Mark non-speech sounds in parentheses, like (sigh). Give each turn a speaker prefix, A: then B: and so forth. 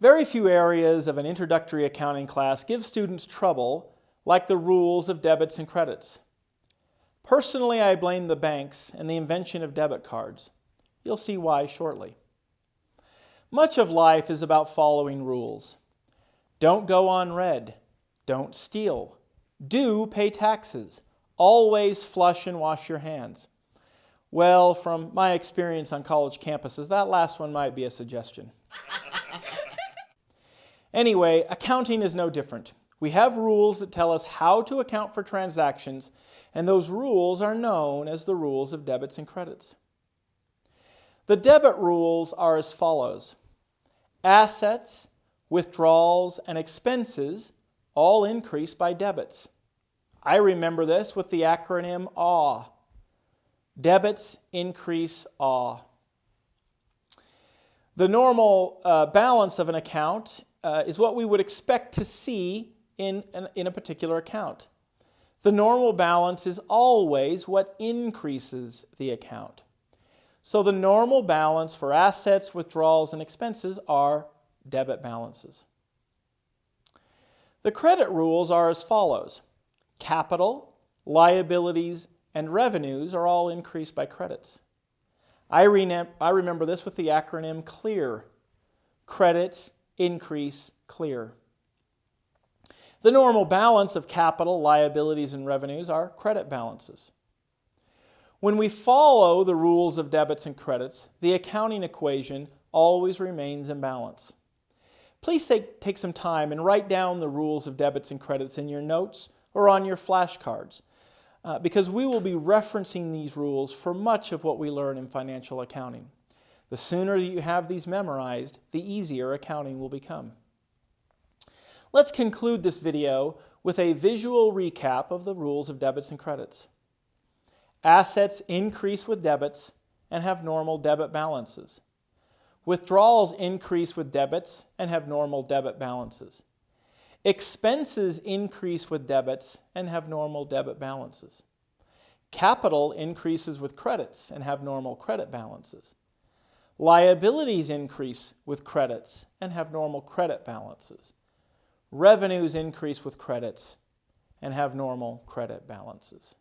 A: Very few areas of an introductory accounting class give students trouble like the rules of debits and credits. Personally, I blame the banks and the invention of debit cards. You'll see why shortly. Much of life is about following rules. Don't go on red. Don't steal. Do pay taxes. Always flush and wash your hands. Well, from my experience on college campuses, that last one might be a suggestion. (laughs) anyway, accounting is no different. We have rules that tell us how to account for transactions, and those rules are known as the rules of debits and credits. The debit rules are as follows. Assets, withdrawals, and expenses all increase by debits. I remember this with the acronym AWE. Debits increase AWE. The normal uh, balance of an account uh, is what we would expect to see in, an, in a particular account. The normal balance is always what increases the account. So the normal balance for assets, withdrawals, and expenses are debit balances. The credit rules are as follows. Capital, liabilities, and revenues are all increased by credits. I, I remember this with the acronym CLEAR. Credits increase clear. The normal balance of capital, liabilities, and revenues are credit balances. When we follow the rules of debits and credits, the accounting equation always remains in balance. Please take, take some time and write down the rules of debits and credits in your notes or on your flashcards uh, because we will be referencing these rules for much of what we learn in financial accounting. The sooner that you have these memorized, the easier accounting will become. Let's conclude this video with a visual recap of the rules of debits and credits. Assets increase with debits and have normal debit balances. Withdrawals increase with debits and have normal debit balances. Expenses increase with debits and have normal debit balances. Capital increases with credits and have normal credit balances. Liabilities increase with credits and have normal credit balances. Revenues increase with credits and have normal credit balances.